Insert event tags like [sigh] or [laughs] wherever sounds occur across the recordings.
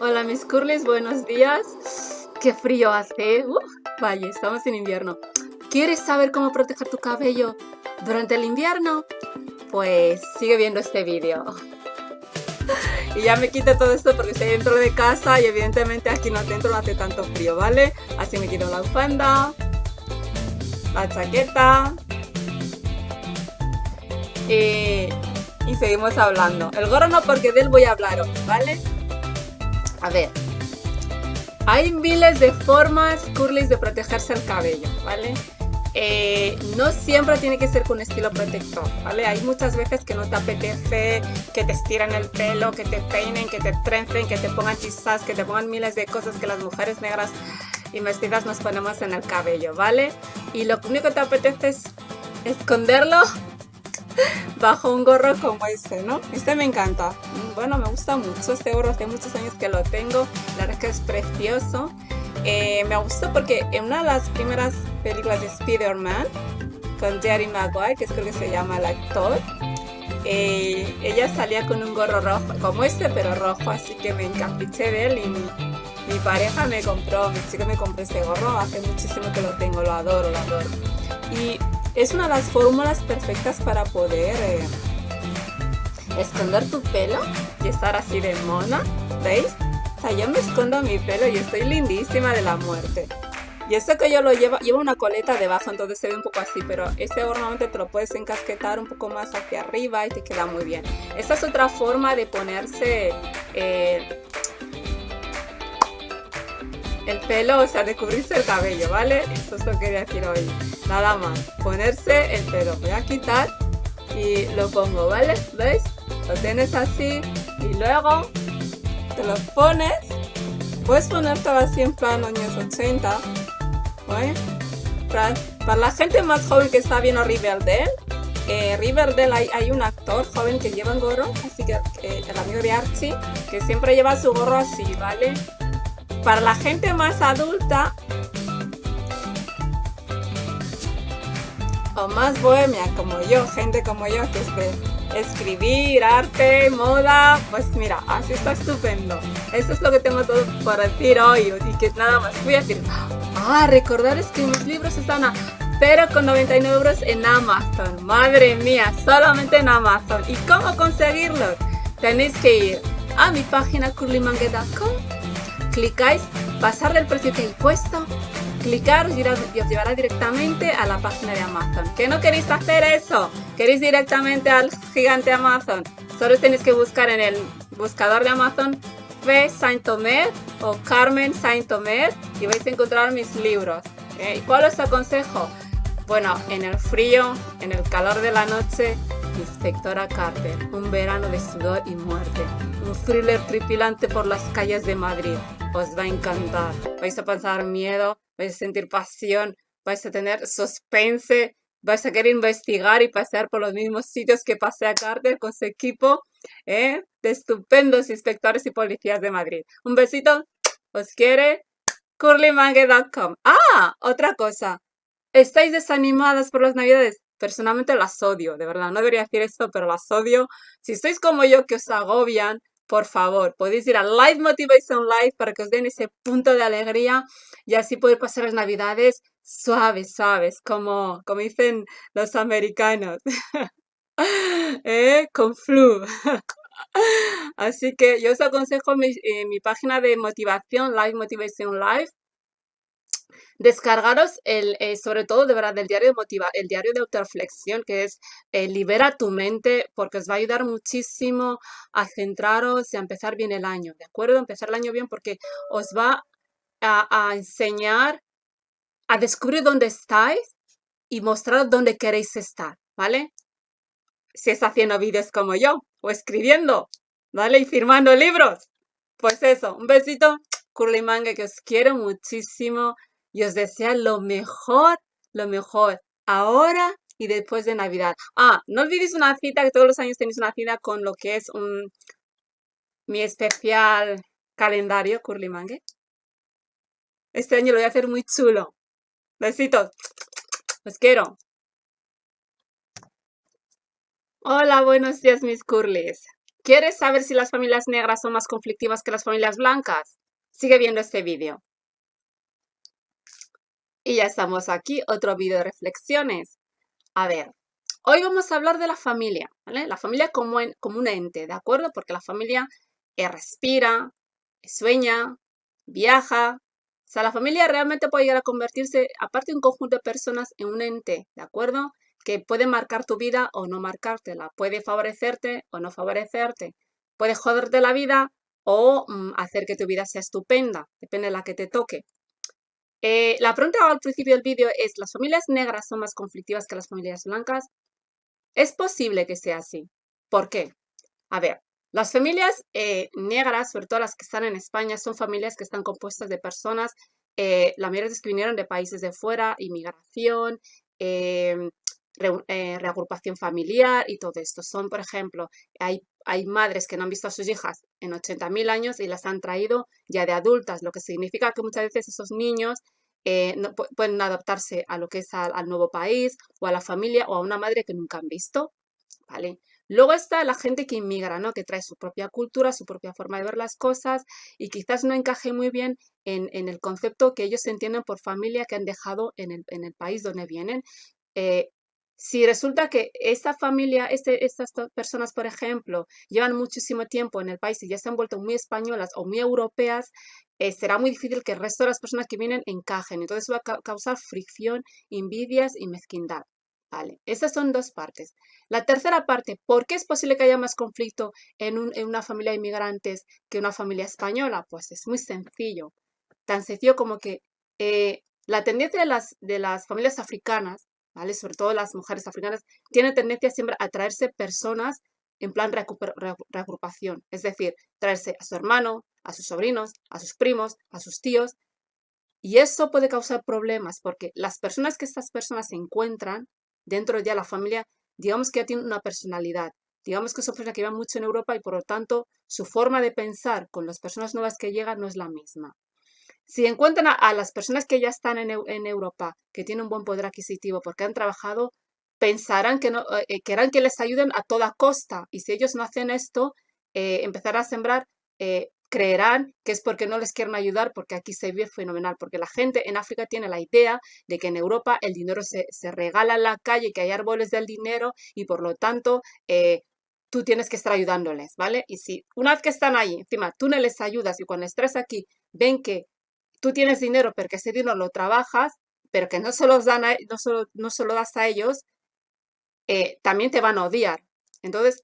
Hola mis curlis, buenos días. Qué frío hace. Vaya, estamos en invierno. ¿Quieres saber cómo proteger tu cabello durante el invierno? Pues sigue viendo este vídeo. Y ya me quito todo esto porque estoy dentro de casa y evidentemente aquí no dentro no hace tanto frío, ¿vale? Así me quito la bufanda, la chaqueta y, y seguimos hablando. El gorro no porque de él voy a hablar hoy, ¿vale? A ver, hay miles de formas curlis de protegerse el cabello, ¿vale? Eh, no siempre tiene que ser con estilo protector, ¿vale? Hay muchas veces que no te apetece que te estiren el pelo, que te peinen, que te trencen, que te pongan chisas, que te pongan miles de cosas que las mujeres negras y mestizas nos ponemos en el cabello, ¿vale? Y lo único que te apetece es esconderlo [laughs] bajo un gorro como este, ¿no? Este me encanta. Bueno, me gusta mucho este gorro, hace muchos años que lo tengo. La verdad es que es precioso. Eh, me gustó porque en una de las primeras películas de Spider-Man, con Jerry Maguire, que es creo que se llama el actor, eh, ella salía con un gorro rojo, como este, pero rojo, así que me encapriché de él y mi, pareja me compró, mi chico me compró este gorro, hace muchísimo que lo tengo, lo adoro, lo adoro. Y es una de las fórmulas perfectas para poder eh, esconder tu pelo y estar así de mona, ¿veis? O sea, yo me escondo mi pelo y estoy lindísima de la muerte. Y esto que yo lo llevo, lleva una coleta debajo, entonces se ve un poco así, pero este normalmente te lo puedes encasquetar un poco más hacia arriba y te queda muy bien. Esta es otra forma de ponerse eh, el pelo, o sea, de cubrirse el cabello, ¿vale? Eso es lo que decir hoy. Nada más, ponerse el pelo. Voy a quitar y lo pongo, ¿vale? ¿Veis? Lo tienes así y luego te lo pones. Puedes ponértelo así en plan años 80, ¿vale? Para, la gente más joven que está viendo Riverdale, Riverdale hay, un actor joven que lleva un gorro, así que el amigo de Archie, que siempre lleva su gorro así, ¿vale? Para la gente más adulta o más bohemia como yo, gente como yo que es escribir, arte, moda, pues mira, así está estupendo. Eso es lo que tengo todo para decir hoy y que nada más voy a decir, ah, recordar es que mis libros están a pero con 99 euros en Amazon. Madre mía, solamente en Amazon. ¿Y cómo conseguirlos? Tenéis que ir a mi página curlymangue.com clicáis pasarle el precio que he puesto, clicar y os llevará directamente a la página de Amazon. ¿Que no queréis hacer eso? ¿Queréis directamente al gigante Amazon? Solo tenéis que buscar en el buscador de Amazon Fe Saint-Omer o Carmen Saint-Omer y vais a encontrar mis libros. ¿Y cuál os aconsejo? Bueno, en el frío, en el calor de la noche, Inspectora Carter, un verano de sudor y muerte. Un thriller tripilante por las calles de Madrid. Os va a encantar. Vais a pasar miedo, vais a sentir pasión, vais a tener suspense, vais a querer investigar y pasear por los mismos sitios que pasea Carter con su equipo ¿eh? de estupendos inspectores y policías de Madrid. Un besito, os quiere curlymangue.com. Ah, otra cosa. ¿Estáis desanimadas por las navidades? Personalmente las odio, de verdad, no debería decir esto, pero las odio. Si sois como yo que os agobian, por favor, podéis ir a Live Motivation Live para que os den ese punto de alegría y así poder pasar las navidades suaves, suaves, como, como dicen los americanos. [laughs] ¿Eh? Con flu. [laughs] Así que yo os aconsejo mi, eh, mi página de motivación, Live Motivation Live, descargaros el, eh, sobre todo de verdad, el diario de motiva, el diario de autoreflexión, que es eh, libera tu mente, porque os va a ayudar muchísimo a centraros y a empezar bien el año, ¿de acuerdo? Empezar el año bien porque os va a, enseñar a descubrir dónde estáis y mostrar dónde queréis estar, ¿vale? Si es haciendo vídeos como yo, o escribiendo, ¿vale? Y firmando libros. Pues eso, un besito, Curly Manga, que os quiero muchísimo y os desea lo mejor, lo mejor, ahora y después de Navidad. Ah, no olvidéis una cita, que todos los años tenéis una cita con lo que es un, mi especial calendario Curly Mangue. Este año lo voy a hacer muy chulo. Besitos. Os quiero. Hola, buenos días mis curlis. ¿Quieres saber si las familias negras son más conflictivas que las familias blancas? Sigue viendo este vídeo. Y ya estamos aquí, otro vídeo de reflexiones. A ver, hoy vamos a hablar de la familia, ¿vale? La familia como, como un ente, ¿de acuerdo? Porque la familia eh, respira, sueña, viaja. O sea, la familia realmente puede llegar a convertirse, aparte de un conjunto de personas, en un ente, ¿de acuerdo? Que puede marcar tu vida o no marcártela, puede favorecerte o no favorecerte, puede joderte la vida o mm, hacer que tu vida sea estupenda, depende de la que te toque. Eh, la pregunta al principio del vídeo es, ¿las familias negras son más conflictivas que las familias blancas? Es posible que sea así. ¿Por qué? A ver, las familias eh, negras, sobre todo las que están en España, son familias que están compuestas de personas, eh, la mayoría de que vinieron de países de fuera, inmigración, em, reagrupación familiar y todo esto. Son, por ejemplo, hay, hay madres que no han visto a sus hijas en 80.000 años y las han traído ya de adultas, lo que significa que muchas veces esos niños eh, no, pueden adaptarse a lo que es al, nuevo país o a la familia o a una madre que nunca han visto, ¿vale? Luego está la gente que inmigra, ¿no? Que trae su propia cultura, su propia forma de ver las cosas y quizás no encaje muy bien en, el concepto que ellos entienden por familia que han dejado en el, en el país donde vienen. Eh, si resulta que esta familia, este, estas personas, por ejemplo, llevan muchísimo tiempo en el país y ya se han vuelto muy españolas o muy europeas, eh, será muy difícil que el resto de las personas que vienen encajen. Entonces va a causar fricción, envidias y mezquindad. Vale, esas son dos partes. La tercera parte, ¿por qué es posible que haya más conflicto en, una familia de inmigrantes que una familia española? Pues es muy sencillo. Tan sencillo como que eh, la tendencia de las, de las familias africanas sobre todo las mujeres africanas, tienen tendencia siempre a traerse personas en plan reagrupación, es decir, traerse a su hermano, a sus sobrinos, a sus primos, a sus tíos, y eso puede causar problemas porque las personas que estas personas se encuentran dentro de la familia, digamos que ya tienen una personalidad, digamos que son personas que viven mucho en Europa y por lo tanto su forma de pensar con las personas nuevas que llegan no es la misma. Si encuentran a, las personas que ya están en, Europa, que tienen un buen poder adquisitivo porque han trabajado, pensarán que no, eh, eh, querrán que les ayuden a toda costa. Y si ellos no hacen esto, eh, empezarán a sembrar, creerán que es porque no les quieren ayudar, porque aquí se vive fenomenal. Porque la gente en África tiene la idea de que en Europa el dinero se, regala en la calle, que hay árboles del dinero y por lo tanto tú tienes que estar ayudándoles, ¿vale? Y si una vez que están ahí, encima tú no les ayudas y cuando estés aquí ven que tú tienes dinero, pero que ese dinero lo trabajas, pero que no se, los dan no solo, no das a ellos, eh, también te van a odiar. Entonces,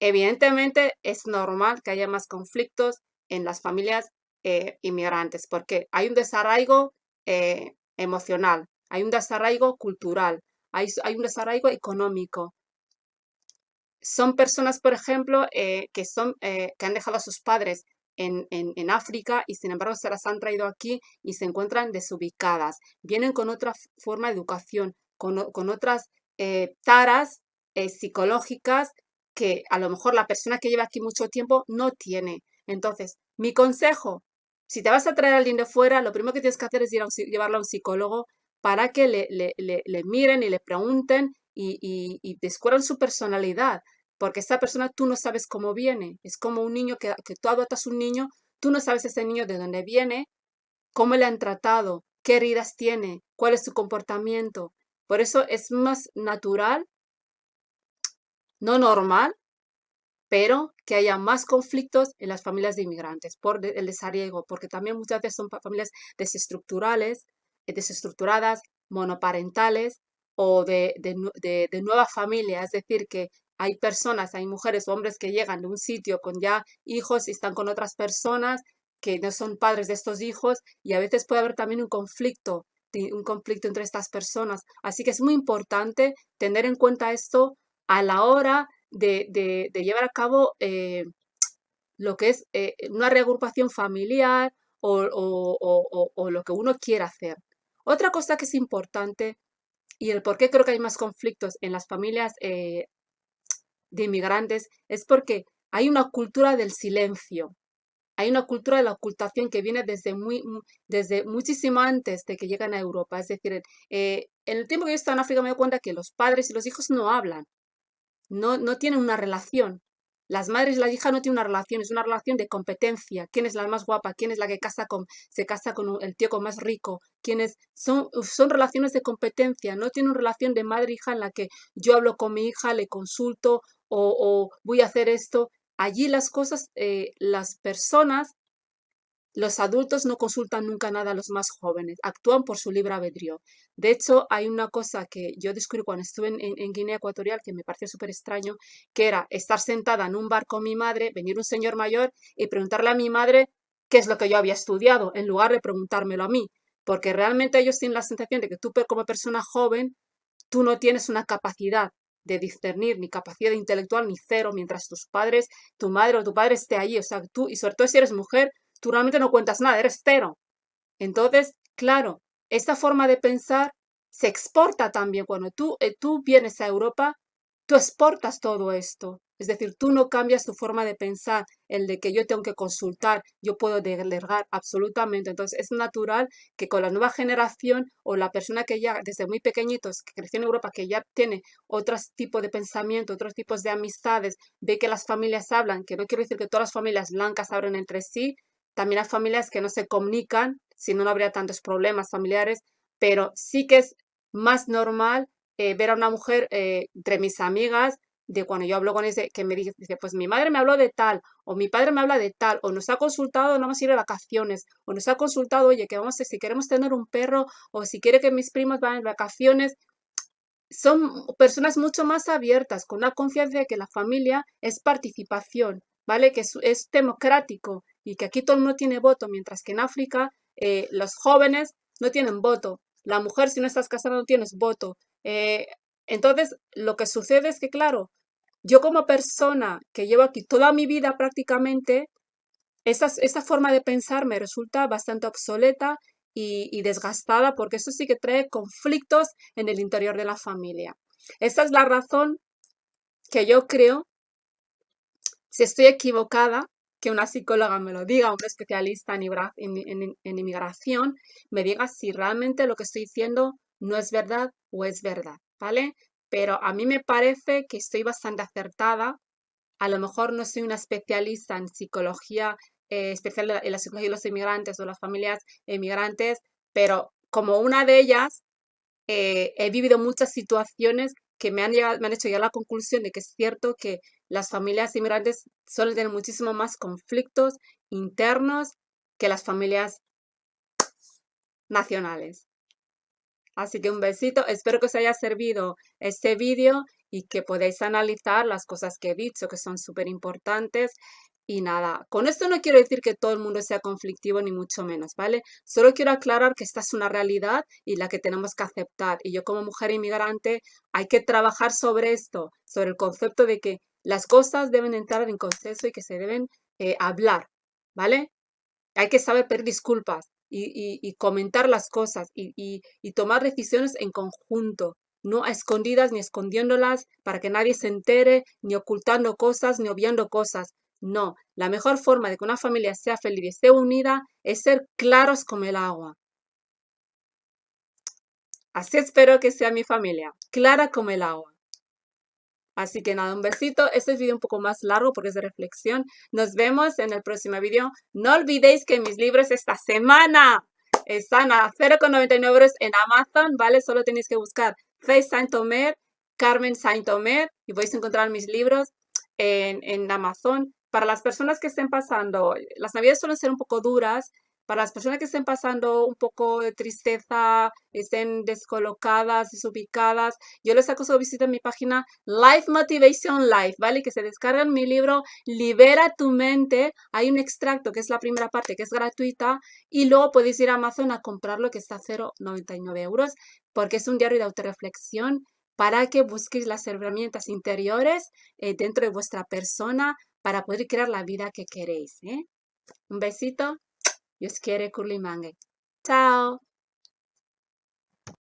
evidentemente es normal que haya más conflictos en las familias eh, inmigrantes, porque hay un desarraigo eh, emocional, hay un desarraigo cultural, hay, hay un desarraigo económico. Son personas, por ejemplo, que, son, que han dejado a sus padres en, África y sin embargo se las han traído aquí y se encuentran desubicadas. Vienen con otra forma de educación, con, otras eh, taras eh, psicológicas que a lo mejor la persona que lleva aquí mucho tiempo no tiene. Entonces, mi consejo, si te vas a traer a alguien de fuera, lo primero que tienes que hacer es ir a llevarlo a un psicólogo para que le, le, miren y le pregunten y descubran su personalidad porque esa persona tú no sabes cómo viene. Es como un niño que, tú adoptas un niño, tú no sabes ese niño de dónde viene, cómo le han tratado, qué heridas tiene, cuál es su comportamiento. Por eso es más natural, no normal, pero que haya más conflictos en las familias de inmigrantes por el desarraigo, porque también muchas veces son familias desestructurales, eh, desestructuradas, monoparentales o de, de, de nueva familia, es decir, que hay personas, hay mujeres o hombres que llegan de un sitio con ya hijos y están con otras personas que no son padres de estos hijos y a veces puede haber también un conflicto, un conflicto entre estas personas. Así que es muy importante tener en cuenta esto a la hora de, llevar a cabo eh, lo que es eh, una reagrupación familiar o, lo que uno quiera hacer. Otra cosa que es importante y el por qué creo que hay más conflictos en las familias eh, de inmigrantes es porque hay una cultura del silencio. Hay una cultura de la ocultación que viene desde, muy, desde muchísimo antes de que llegan a Europa. Es decir, eh, en el tiempo que yo estaba en África me doy cuenta que los padres y los hijos no hablan, no, no tienen una relación. Las madres y la hija no tienen una relación, es una relación de competencia. ¿Quién es la más guapa? ¿Quién es la que casa con, se casa con el tío con más rico? ¿Quiénes son, son relaciones de competencia? No tiene una relación de madre-hija en la que yo hablo con mi hija, le consulto o, voy a hacer esto. Allí las cosas, eh, las personas los adultos no consultan nunca nada a los más jóvenes, actúan por su libre albedrío. De hecho, hay una cosa que yo descubrí cuando estuve en, Guinea Ecuatorial que me pareció súper extraño, que era estar sentada en un bar con mi madre, venir un señor mayor y preguntarle a mi madre qué es lo que yo había estudiado, en lugar de preguntármelo a mí. Porque realmente ellos tienen la sensación de que tú como persona joven, tú no tienes una capacidad de discernir, ni capacidad intelectual, ni cero, mientras tus padres, tu madre o tu padre esté allí. O sea, tú, y sobre todo si eres mujer, tú realmente no cuentas nada, eres cero. Entonces, claro, esta forma de pensar se exporta también. Cuando tú, eh, tú vienes a Europa, tú exportas todo esto. Es decir, tú no cambias tu forma de pensar, el de que yo tengo que consultar, yo puedo delegar absolutamente. Entonces, es natural que con la nueva generación o la persona que ya desde muy pequeñitos, que creció en Europa, que ya tiene otros tipos de pensamiento, otros tipos de amistades, ve que las familias hablan, que no quiero decir que todas las familias blancas hablen entre sí, también hay familias que no se comunican, si no, no habría tantos problemas familiares, pero sí que es más normal eh, ver a una mujer eh, entre mis amigas, de cuando yo hablo con ese, que me dice, pues mi madre me habló de tal, o mi padre me habla de tal, o nos ha consultado, no vamos a ir de vacaciones, o nos ha consultado, oye, que vamos a, si queremos tener un perro, o si quiere que mis primos vayan de vacaciones, son personas mucho más abiertas, con la confianza de que la familia es participación, ¿vale? Que es democrático, y que aquí todo el mundo tiene voto, mientras que en África eh, los jóvenes no tienen voto. La mujer, si no estás casada, no tienes voto. Eh, entonces, lo que sucede es que, claro, yo como persona que llevo aquí toda mi vida prácticamente, esa, esa forma de pensar me resulta bastante obsoleta y, y, desgastada porque eso sí que trae conflictos en el interior de la familia. Esa es la razón que yo creo, si estoy equivocada, que una psicóloga me lo diga, un especialista en, inmigración, me diga si realmente lo que estoy diciendo no es verdad o es verdad, ¿vale? Pero a mí me parece que estoy bastante acertada. A lo mejor no soy una especialista en psicología, eh, especial en la psicología de los inmigrantes o las familias inmigrantes, pero como una de ellas, eh, he vivido muchas situaciones que me han, me han hecho llegar a la conclusión de que es cierto que las familias inmigrantes suelen tener muchísimo más conflictos internos que las familias nacionales. Así que un besito, espero que os haya servido este vídeo y que podáis analizar las cosas que he dicho, que son súper importantes y nada, con esto no quiero decir que todo el mundo sea conflictivo, ni mucho menos, ¿vale? Solo quiero aclarar que esta es una realidad y la que tenemos que aceptar. Y yo como mujer inmigrante hay que trabajar sobre esto, sobre el concepto de que las cosas deben entrar en consenso y que se deben eh, hablar, ¿vale? Hay que saber pedir disculpas y, comentar las cosas y, tomar decisiones en conjunto, no escondidas ni escondiéndolas para que nadie se entere, ni ocultando cosas, ni obviando cosas. No, la mejor forma de que una familia sea feliz y esté unida es ser claros como el agua. Así espero que sea mi familia, clara como el agua. Así que nada, un besito. Este es video un poco más largo porque es de reflexión. Nos vemos en el próximo video. No olvidéis que mis libros esta semana están a 0,99 euros en Amazon, ¿vale? Solo tenéis que buscar Face Saint-Omer, Carmen Saint-Omer y vais a encontrar mis libros en, en Amazon para las personas que estén pasando, las navidades suelen ser un poco duras, para las personas que estén pasando un poco de tristeza, estén descolocadas, desubicadas, yo les acuso visita mi página Life Motivation Life, ¿vale? Que se descargan mi libro Libera tu mente. Hay un extracto que es la primera parte que es gratuita y luego podéis ir a Amazon a comprarlo que está a 0,99 euros porque es un diario de autorreflexión para que busquéis las herramientas interiores eh, dentro de vuestra persona para poder crear la vida que queréis. ¿eh? Un besito. Dios quiere Curly Mangue. Chao.